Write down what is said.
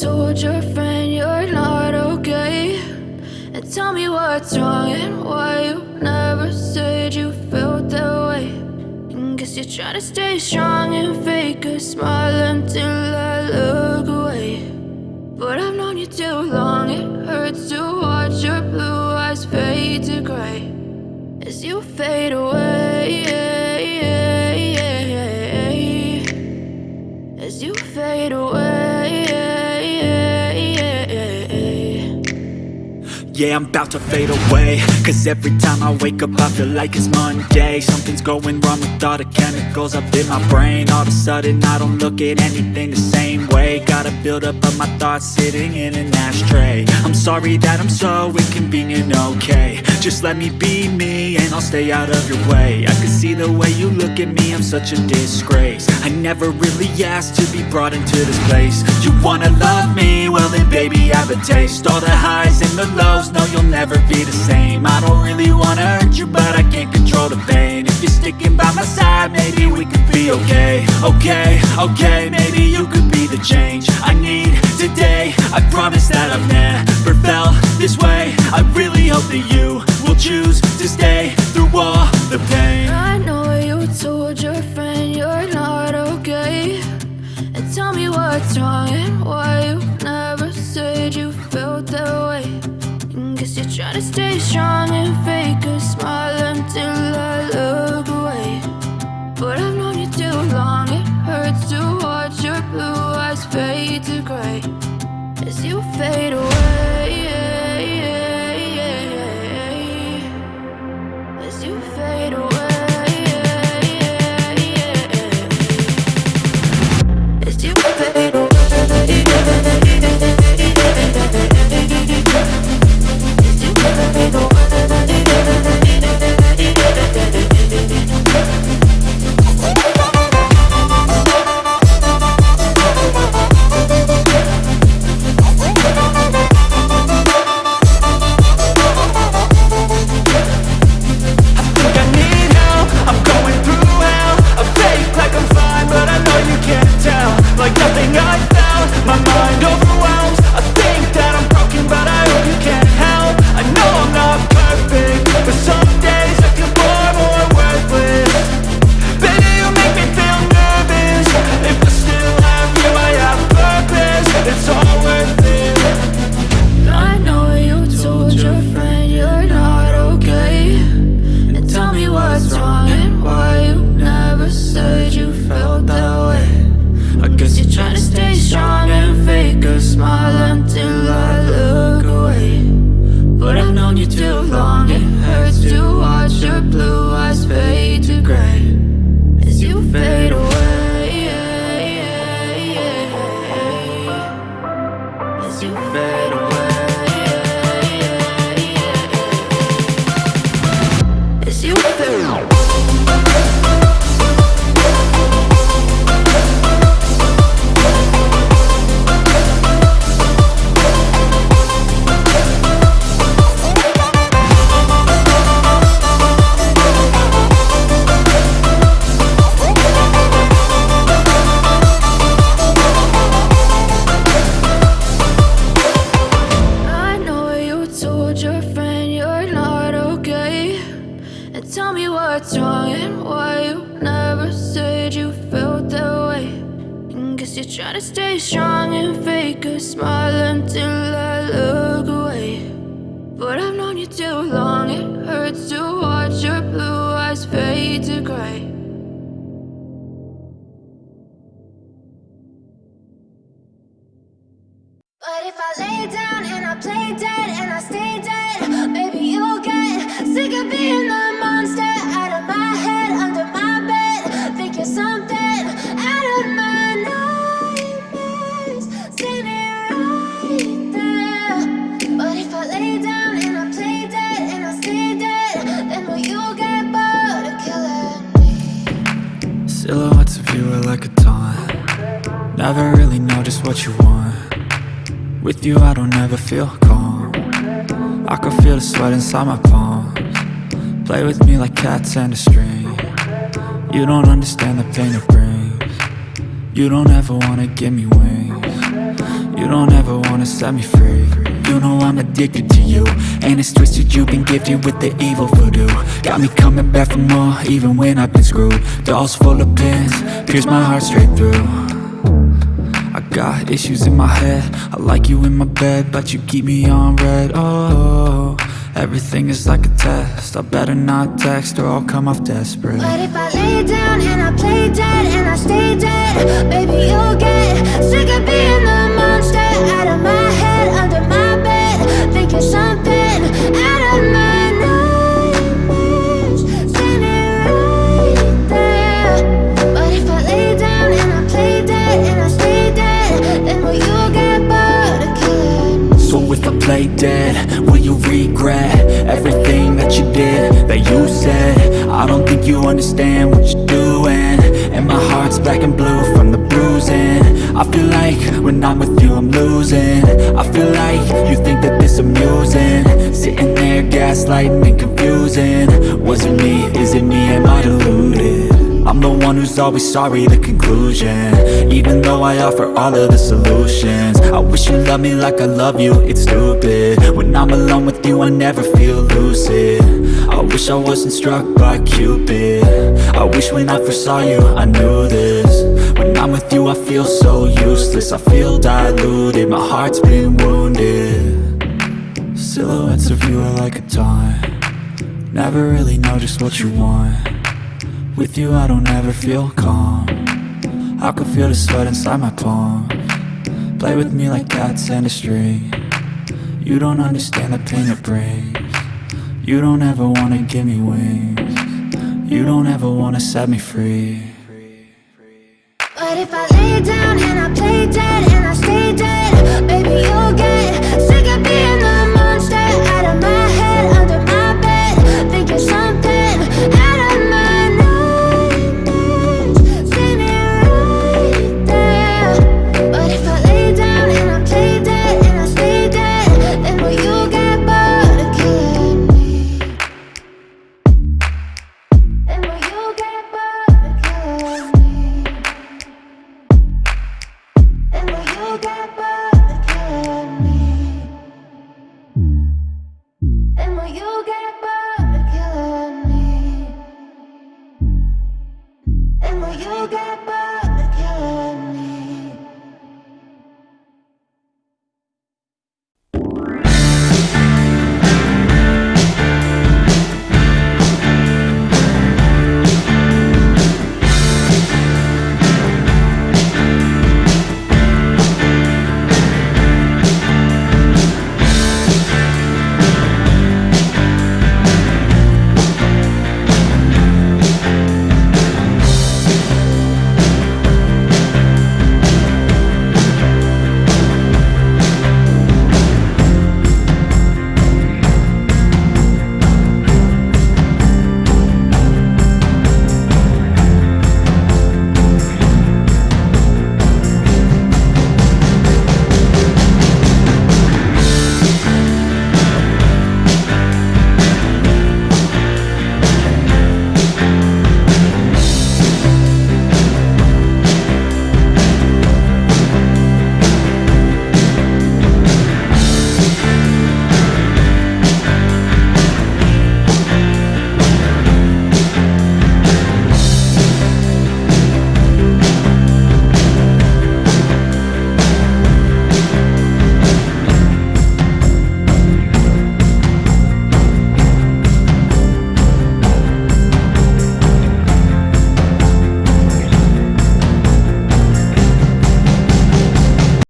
told your friend you're not okay. And tell me what's wrong and why you never said you felt that way. And Guess you're trying to stay strong and fake a smile until I look away. But I've known you too long, it hurts to watch your blue eyes fade to gray As you fade away. As Yeah, I'm about to fade away. Cause every time I wake up I feel like it's Monday. Something's going wrong with all the chemicals up in my brain. All of a sudden I don't look at anything the same way. Gotta build up of my thoughts sitting in an ashtray. I'm sorry that I'm so inconvenient, okay. Just let me be me and I'll stay out of your way. I can see the way you look at me, I'm such a disgrace. I never really asked to be brought into this place. You wanna love me? Well then baby I have a taste. All the highs and the lows no you'll never be the same. I don't really wanna hurt you but I can't control the pain. If you're sticking by my side maybe we could be okay. Okay, okay, maybe you could be the change I need today. I promise that I've never felt this way. I really hope that you will choose to stay through all the pain. I know you told your friend you're not okay. And tell me what's wrong To stay strong and fake a smile until I look To stay strong and fake a smile until I Silhouettes of you are like a taunt. Never really know just what you want. With you I don't ever feel calm. I can feel the sweat inside my palms. Play with me like cats and a string. You don't understand the pain it brings. You don't ever wanna give me wings You don't ever wanna set me free. You know I'm addicted to you. And it's twisted you've been gifted with the evil voodoo. Got me coming back for more even when I've been screwed. Dolls full of pins, pierce my heart straight through. I got issues in my head. I like you in my bed But you keep me on red, oh Everything is like a test. I better not text or I'll come off desperate. But if I lay down and I play dead and I stay dead? Baby, you'll get sick of being if I play dead, will you regret Everything that you did, that you said? I don't think you understand what you're doing. And my heart's black and blue from the bruising. I feel like when I'm with you I'm losing. I feel like you think that this amusing. Sitting there gaslighting and confusing one who's always sorry, the conclusion. Even though I offer all of the solutions I wish you loved me like I love you, it's stupid. When I'm alone with you, I never feel lucid. I wish I wasn't struck by Cupid. I wish when I first saw you, I knew this. When I'm with you, I feel so useless. I feel diluted, my heart's been wounded. Silhouettes of you are like a taunt. Never really know just what you want with you I don't ever feel calm. I can feel the sweat inside my palm. Play with me like cats and a string. You don't understand the pain it brings. You don't ever wanna give me wings. You don't ever wanna set me free. But if I lay down